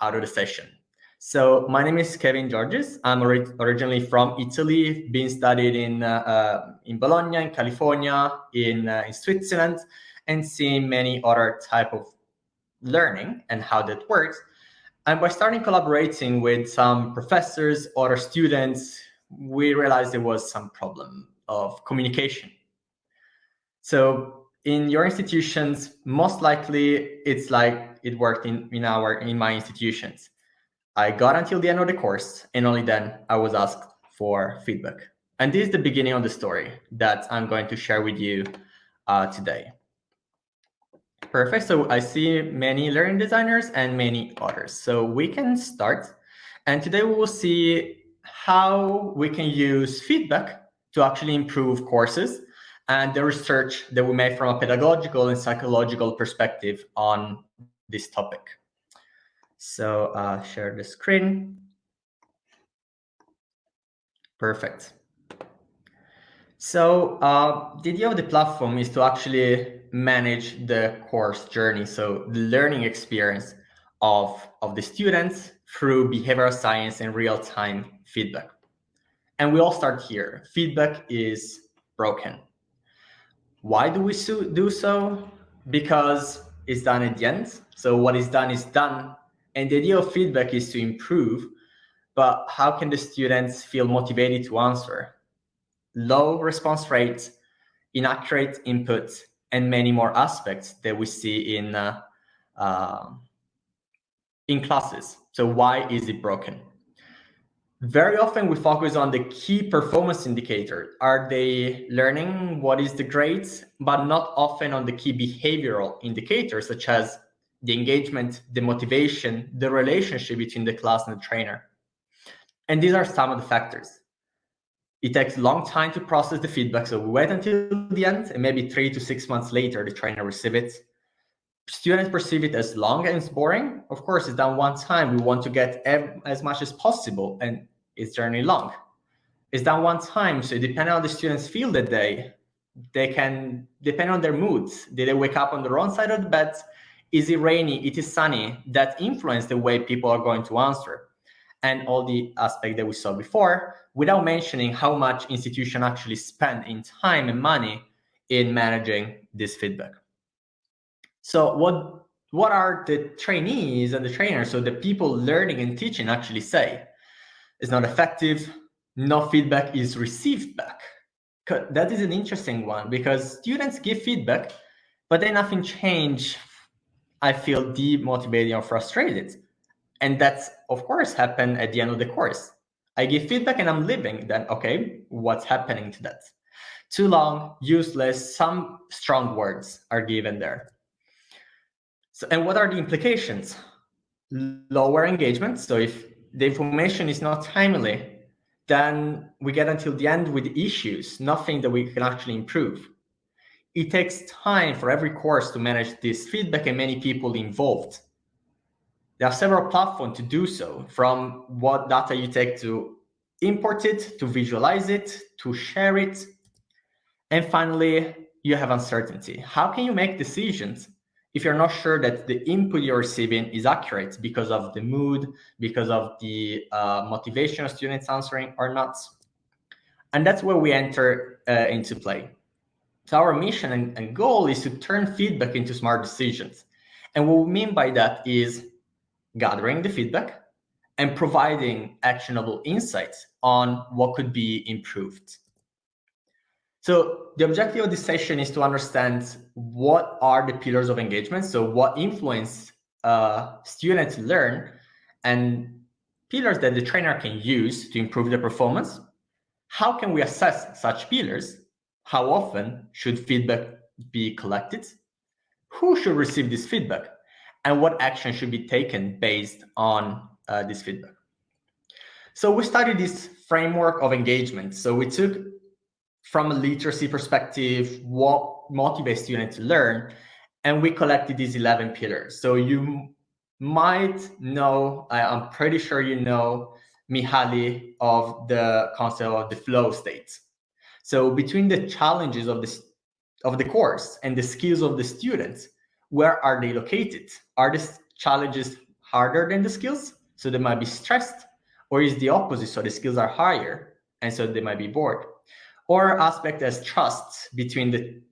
out of the session. So my name is Kevin Georges. I'm ori originally from Italy, been studied in, uh, uh, in Bologna, in California, in, uh, in Switzerland, and seeing many other type of learning and how that works. And by starting collaborating with some professors, other students, we realized there was some problem of communication. So in your institutions, most likely it's like it worked in, in our in my institutions. I got until the end of the course, and only then I was asked for feedback. And this is the beginning of the story that I'm going to share with you uh, today. Perfect. So I see many learning designers and many others. So we can start. And today we will see how we can use feedback to actually improve courses and the research that we made from a pedagogical and psychological perspective on this topic. So uh, share the screen. Perfect. So uh, the idea of the platform is to actually manage the course journey. So the learning experience of, of the students through behavioral science and real-time feedback. And we all start here. Feedback is broken. Why do we do so? Because it's done at the end. So what is done is done and the idea of feedback is to improve, but how can the students feel motivated to answer? Low response rates, inaccurate input, and many more aspects that we see in, uh, uh, in classes. So why is it broken? Very often we focus on the key performance indicator. Are they learning? What is the grades? But not often on the key behavioral indicators, such as the engagement, the motivation, the relationship between the class and the trainer. And these are some of the factors. It takes a long time to process the feedback. So we wait until the end and maybe three to six months later, the trainer receives it. Students perceive it as long and it's boring. Of course, it's done one time. We want to get as much as possible and it's generally long. It's done one time. So depending on the students feel that day, they can, depend on their moods. Did they wake up on the wrong side of the bed? is it rainy, it is sunny, that influence the way people are going to answer. And all the aspect that we saw before, without mentioning how much institution actually spend in time and money in managing this feedback. So what, what are the trainees and the trainers, so the people learning and teaching actually say? It's not effective, no feedback is received back. That is an interesting one because students give feedback, but then nothing change I feel demotivated or frustrated. And that's, of course, happen at the end of the course. I give feedback and I'm leaving. Then, okay, what's happening to that? Too long, useless, some strong words are given there. So, and what are the implications? Lower engagement. So if the information is not timely, then we get until the end with issues, nothing that we can actually improve it takes time for every course to manage this feedback and many people involved. There are several platforms to do so, from what data you take to import it, to visualize it, to share it. And finally, you have uncertainty. How can you make decisions if you're not sure that the input you're receiving is accurate because of the mood, because of the uh, motivation of students answering or not? And that's where we enter uh, into play. So our mission and, and goal is to turn feedback into smart decisions. And what we mean by that is gathering the feedback and providing actionable insights on what could be improved. So the objective of this session is to understand what are the pillars of engagement. So what influence uh, students learn and pillars that the trainer can use to improve their performance. How can we assess such pillars how often should feedback be collected? Who should receive this feedback? And what action should be taken based on uh, this feedback? So we studied this framework of engagement. So we took from a literacy perspective, what motivates students to learn, and we collected these 11 pillars. So you might know, I'm pretty sure you know Mihaly of the concept of the flow state. So between the challenges of this of the course and the skills of the students, where are they located? Are the challenges harder than the skills, so they might be stressed, or is the opposite, so the skills are higher, and so they might be bored. Or aspect as trust between the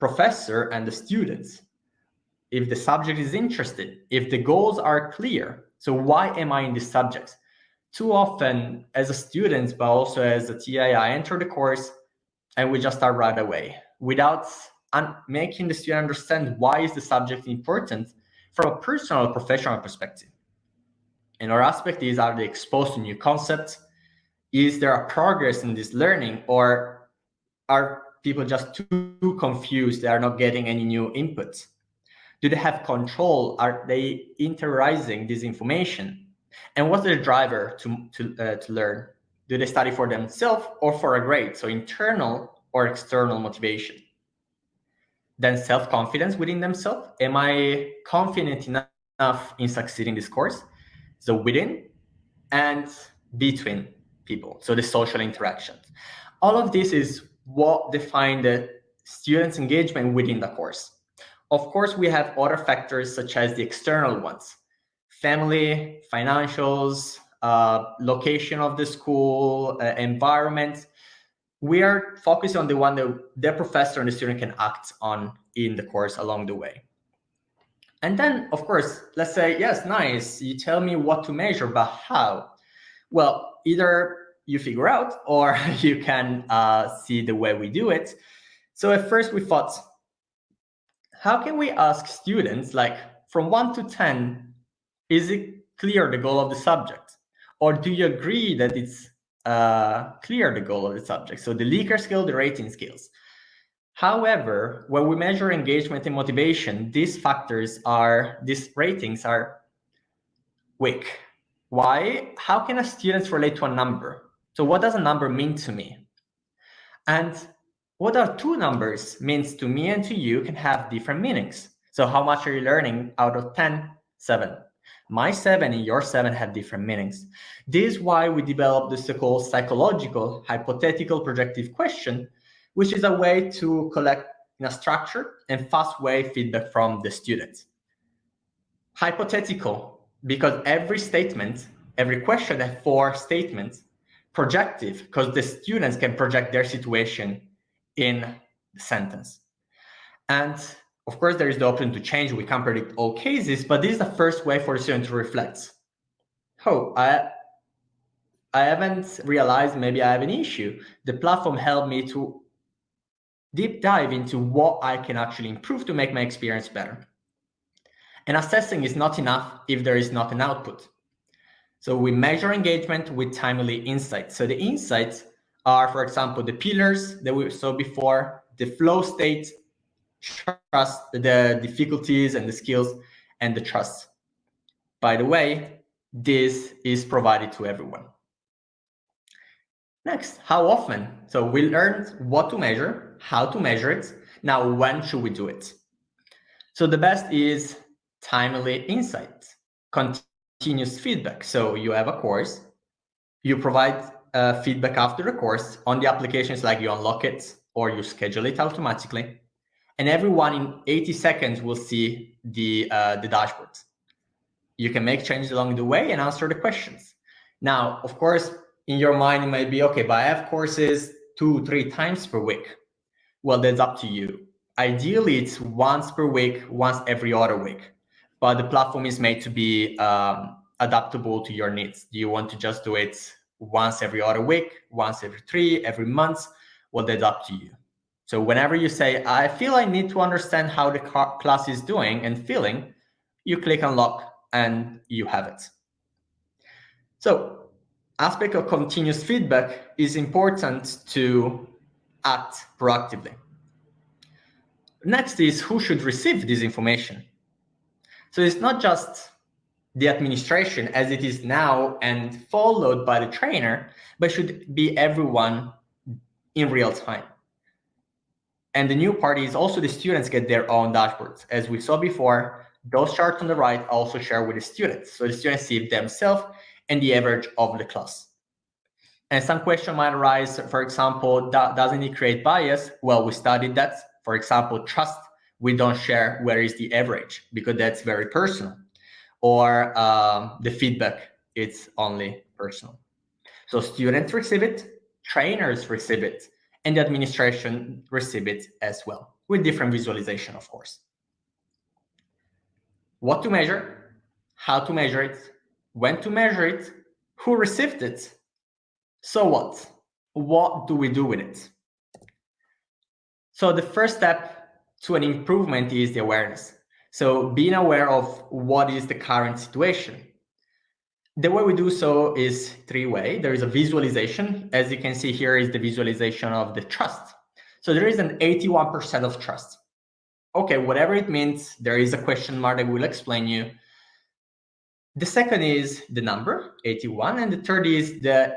professor and the students. If the subject is interested, if the goals are clear, so why am I in this subject? Too often as a student, but also as a TI, I enter the course and we just start right away without making the student understand why is the subject important from a personal professional perspective. Another aspect is are they exposed to new concepts? Is there a progress in this learning or are people just too confused? They are not getting any new inputs. Do they have control? Are they interiorizing this information? And what's the driver to, to, uh, to learn? Do they study for themselves or for a grade? So internal or external motivation. Then self-confidence within themselves. Am I confident enough in succeeding this course? So within and between people. So the social interactions. All of this is what define the students' engagement within the course. Of course, we have other factors such as the external ones, family, financials, uh, location of the school, uh, environment, we are focusing on the one that the professor and the student can act on in the course along the way. And then, of course, let's say, yes, nice, you tell me what to measure, but how? Well, either you figure out or you can uh, see the way we do it. So at first we thought, how can we ask students, like from 1 to 10, is it clear the goal of the subject? Or do you agree that it's uh, clear the goal of the subject. So the Likert scale, the rating skills. However, when we measure engagement and motivation, these factors are, these ratings are weak. Why? How can a student relate to a number? So what does a number mean to me? And what are two numbers means to me and to you can have different meanings. So how much are you learning out of 10? Seven. My seven and your seven have different meanings. This is why we developed the so-called psychological hypothetical projective question, which is a way to collect in a structured and fast way feedback from the students. Hypothetical, because every statement, every question has four statements. Projective, because the students can project their situation in the sentence. And of course, there is the option to change. We can't predict all cases, but this is the first way for the student to reflect. Oh, I, I haven't realized maybe I have an issue. The platform helped me to deep dive into what I can actually improve to make my experience better. And assessing is not enough if there is not an output. So we measure engagement with timely insights. So the insights are, for example, the pillars that we saw before, the flow state, trust, the difficulties and the skills and the trust. By the way, this is provided to everyone. Next, how often? So we learned what to measure, how to measure it. Now, when should we do it? So the best is timely insight, feedback. So you have a course, you provide uh, feedback after the course on the applications like you unlock it or you schedule it automatically and everyone in 80 seconds will see the, uh, the dashboard. You can make changes along the way and answer the questions. Now, of course, in your mind, it might be, okay, but I have courses two, three times per week. Well, that's up to you. Ideally, it's once per week, once every other week. But the platform is made to be um, adaptable to your needs. Do you want to just do it once every other week, once every three, every month? Well, that's up to you. So whenever you say, I feel I need to understand how the class is doing and feeling, you click unlock and you have it. So aspect of continuous feedback is important to act proactively. Next is who should receive this information. So it's not just the administration as it is now and followed by the trainer, but should be everyone in real time. And the new part is also the students get their own dashboards. As we saw before, those charts on the right also share with the students. So the students see themselves and the average of the class. And some question might arise, for example, doesn't it create bias? Well, we studied that. For example, trust, we don't share where is the average because that's very personal. Or uh, the feedback it's only personal. So students receive it, trainers receive it, and the administration receive it as well, with different visualization, of course. What to measure, how to measure it, when to measure it, who received it, so what? What do we do with it? So the first step to an improvement is the awareness. So being aware of what is the current situation. The way we do so is three way. There is a visualization. As you can see here is the visualization of the trust. So there is an 81% of trust. Okay, whatever it means, there is a question mark that will explain you. The second is the number, 81, and the third is the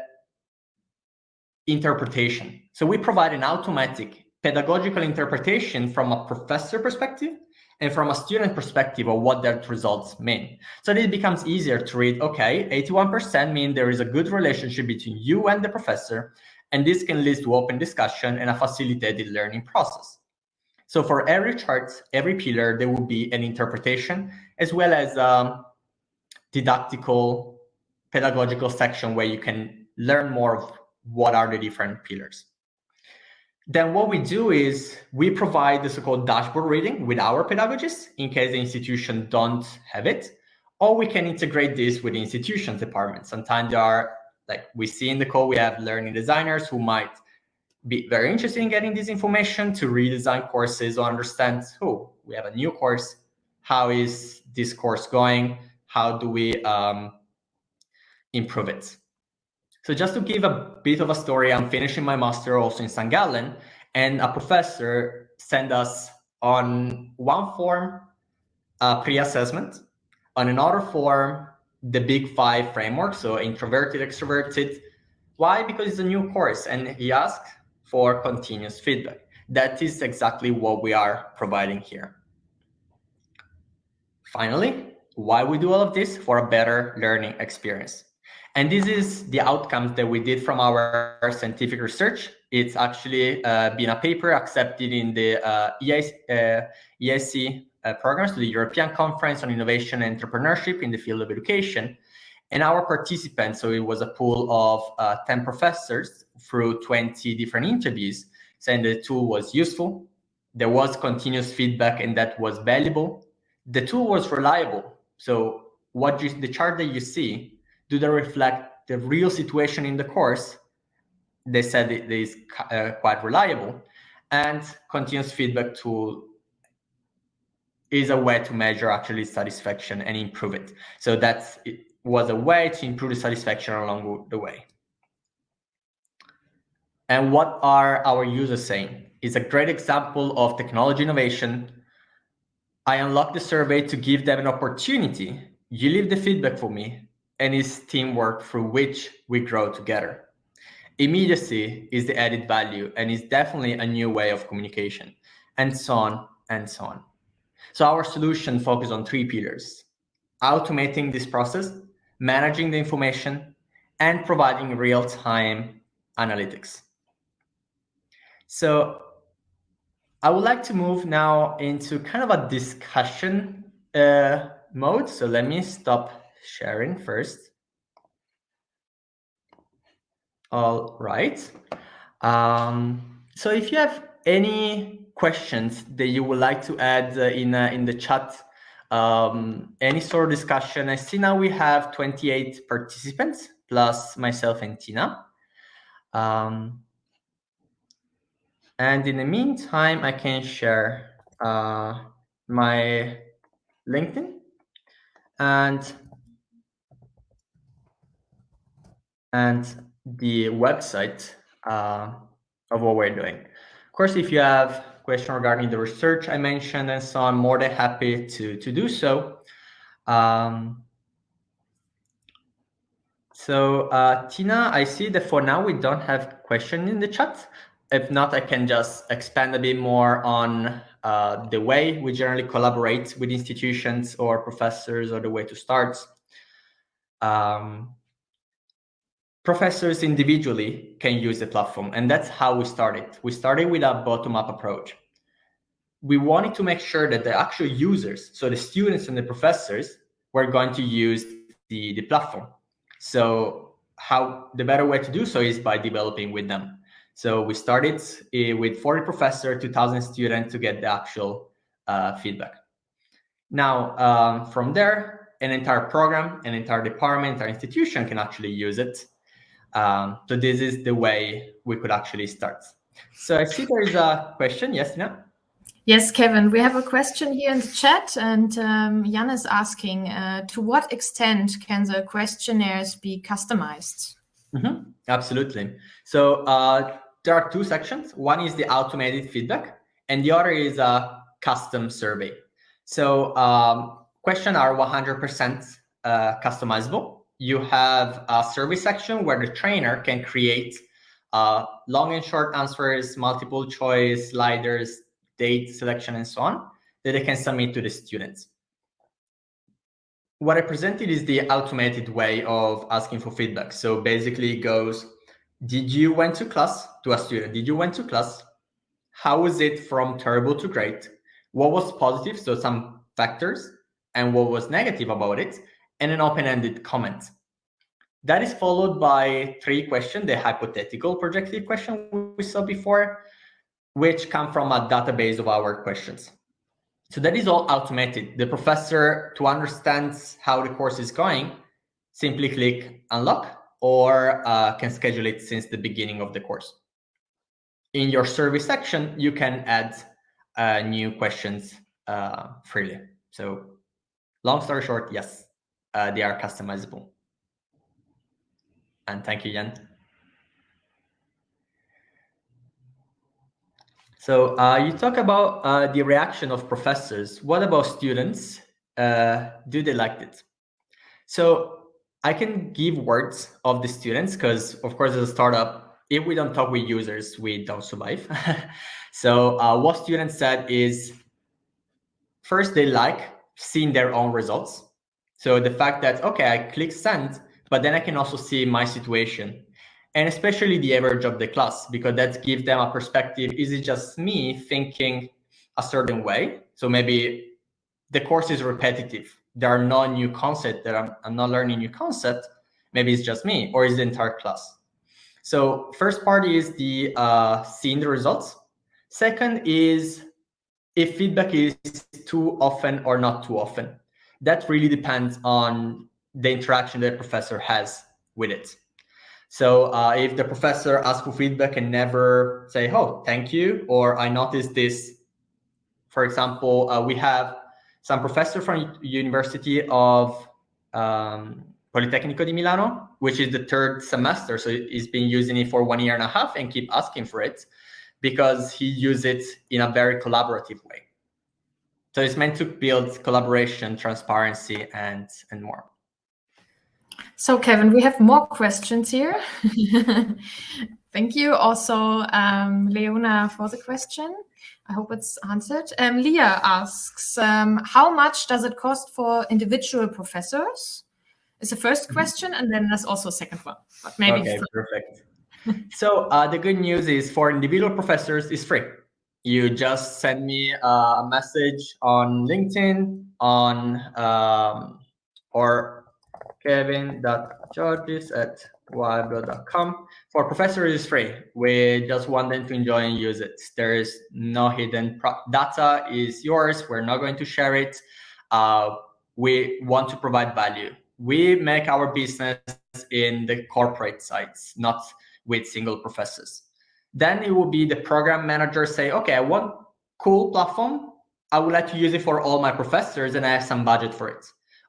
interpretation. So we provide an automatic pedagogical interpretation from a professor perspective and from a student perspective of what that results mean. So it becomes easier to read, okay, 81% mean there is a good relationship between you and the professor, and this can lead to open discussion and a facilitated learning process. So for every chart, every pillar, there will be an interpretation as well as a didactical, pedagogical section where you can learn more of what are the different pillars. Then what we do is we provide the so-called dashboard reading with our pedagogists in case the institution don't have it, or we can integrate this with the institution's department. Sometimes there are, like we see in the call, we have learning designers who might be very interested in getting this information to redesign courses or understand, oh, we have a new course. How is this course going? How do we um, improve it? So just to give a bit of a story, I'm finishing my master also in St. Gallen, and a professor sent us on one form a pre-assessment, on another form the big five framework, so introverted, extroverted. Why? Because it's a new course, and he asked for continuous feedback. That is exactly what we are providing here. Finally, why we do all of this? For a better learning experience. And this is the outcomes that we did from our scientific research. It's actually uh, been a paper accepted in the uh, EIC, uh, EIC uh, programs, the European Conference on Innovation and Entrepreneurship in the field of education. And our participants, so it was a pool of uh, 10 professors through 20 different interviews, saying the tool was useful, there was continuous feedback and that was valuable. The tool was reliable. So what you, the chart that you see do they reflect the real situation in the course? They said it is uh, quite reliable. And continuous feedback tool is a way to measure actually satisfaction and improve it. So that was a way to improve the satisfaction along the way. And what are our users saying? It's a great example of technology innovation. I unlocked the survey to give them an opportunity. You leave the feedback for me and is teamwork through which we grow together. Immediacy is the added value and is definitely a new way of communication, and so on and so on. So our solution focuses on three pillars, automating this process, managing the information, and providing real-time analytics. So I would like to move now into kind of a discussion uh, mode. So let me stop sharing first. All right. Um, so if you have any questions that you would like to add uh, in uh, in the chat, um, any sort of discussion, I see now we have 28 participants plus myself and Tina. Um, and in the meantime, I can share uh, my LinkedIn and and the website uh, of what we're doing. Of course, if you have question regarding the research I mentioned and so on, I'm more than happy to, to do so. Um, so uh, Tina, I see that for now we don't have question in the chat. If not, I can just expand a bit more on uh, the way we generally collaborate with institutions or professors or the way to start. Um, professors individually can use the platform. And that's how we started. We started with a bottom-up approach. We wanted to make sure that the actual users, so the students and the professors, we're going to use the, the platform. So how the better way to do so is by developing with them. So we started uh, with 40 professors, 2,000 students to get the actual uh, feedback. Now, um, from there, an entire program, an entire department, our institution can actually use it. Um, so this is the way we could actually start. So I see there is a question. Yes, Tina? Yes, Kevin, we have a question here in the chat, and um, Jan is asking, uh, to what extent can the questionnaires be customized? Mm -hmm. Absolutely. So uh, there are two sections. One is the automated feedback, and the other is a custom survey. So um, questions are 100% uh, customizable. You have a survey section where the trainer can create uh, long and short answers, multiple choice, sliders, date selection, and so on, that they can submit to the students. What I presented is the automated way of asking for feedback. So basically it goes, did you went to class to a student? Did you went to class? How was it from terrible to great? What was positive? So some factors and what was negative about it and an open-ended comment. That is followed by three questions, the hypothetical projective question we saw before, which come from a database of our questions. So that is all automated. The professor, to understand how the course is going, simply click unlock or uh, can schedule it since the beginning of the course. In your survey section, you can add uh, new questions uh, freely. So long story short, yes, uh, they are customizable. And thank you, Jan. So uh, you talk about uh, the reaction of professors. What about students? do they like it? So I can give words of the students because, of course, as a startup, if we don't talk with users, we don't survive. so uh, what students said is, first, they like seeing their own results. So the fact that, okay, I click send, but then I can also see my situation and especially the average of the class, because that gives them a perspective. Is it just me thinking a certain way? So maybe the course is repetitive there are no new concepts that I'm, I'm not learning new concept, maybe it's just me or is the entire class. So first part is the uh, seeing the results. Second is if feedback is too often or not too often. That really depends on the interaction that professor has with it. So uh, if the professor asks for feedback and never say, oh, thank you, or I noticed this, for example, uh, we have some professor from University of um, Politecnico di Milano, which is the third semester. So he's been using it for one year and a half and keep asking for it because he uses it in a very collaborative way. So it's meant to build collaboration, transparency, and, and more. So Kevin, we have more questions here. Thank you also, um, Leona, for the question. I hope it's answered. Um, Leah asks, um, how much does it cost for individual professors? Is the first mm-hmm. question, and then there's also a second one. But maybe okay, perfect. so uh, the good news is for individual professors is free. You just send me uh, a message on LinkedIn on um, or kevin.georges at wildbro.com. For professors, it's free. We just want them to enjoy and use it. There is no hidden data is yours. We're not going to share it. Uh, we want to provide value. We make our business in the corporate sites, not with single professors. Then it will be the program manager say, okay, I want cool platform. I would like to use it for all my professors and I have some budget for it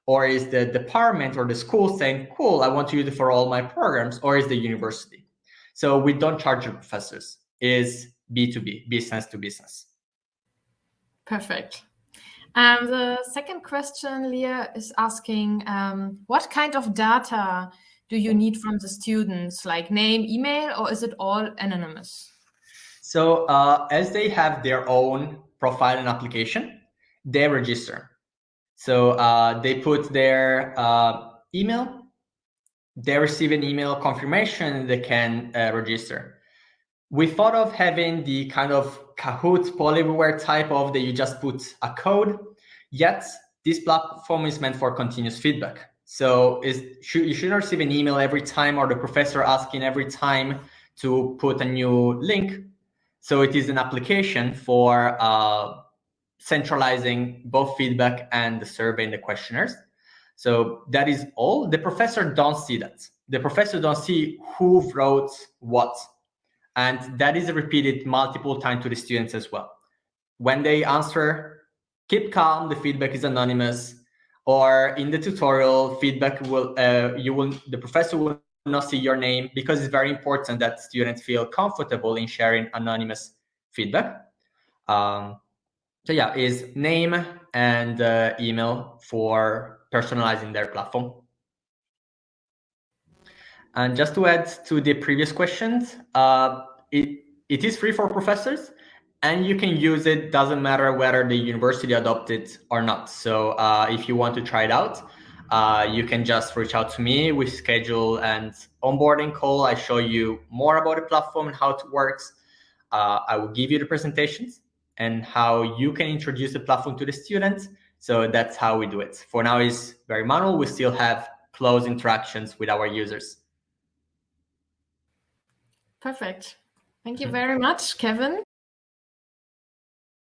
or is the department or the school saying, cool, I want to use it for all my programs, or is the university? So we don't charge the professors, is B2B, business to business. Perfect. Um, the second question, Leah, is asking, um, what kind of data do you need from the students, like name, email, or is it all anonymous? So uh, as they have their own profile and application, they register. So uh, they put their uh, email, they receive an email confirmation, they can uh, register. We thought of having the kind of Kahoot Poll Everywhere type of that you just put a code, yet this platform is meant for continuous feedback. So is, should, you shouldn't receive an email every time or the professor asking every time to put a new link. So it is an application for uh, centralizing both feedback and the survey and the questionnaires. So that is all. The professor don't see that. The professor don't see who wrote what. And that is repeated multiple times to the students as well. When they answer, keep calm, the feedback is anonymous. Or in the tutorial, feedback will, uh, you will, the professor will not see your name because it's very important that students feel comfortable in sharing anonymous feedback. Um, so yeah, is name and uh, email for personalizing their platform. And just to add to the previous questions, uh, it, it is free for professors and you can use it, doesn't matter whether the university adopted or not. So uh, if you want to try it out, uh, you can just reach out to me. We schedule an onboarding call. I show you more about the platform and how it works. Uh, I will give you the presentations and how you can introduce the platform to the students. So that's how we do it. For now, it's very manual. We still have close interactions with our users. Perfect. Thank you very much, Kevin.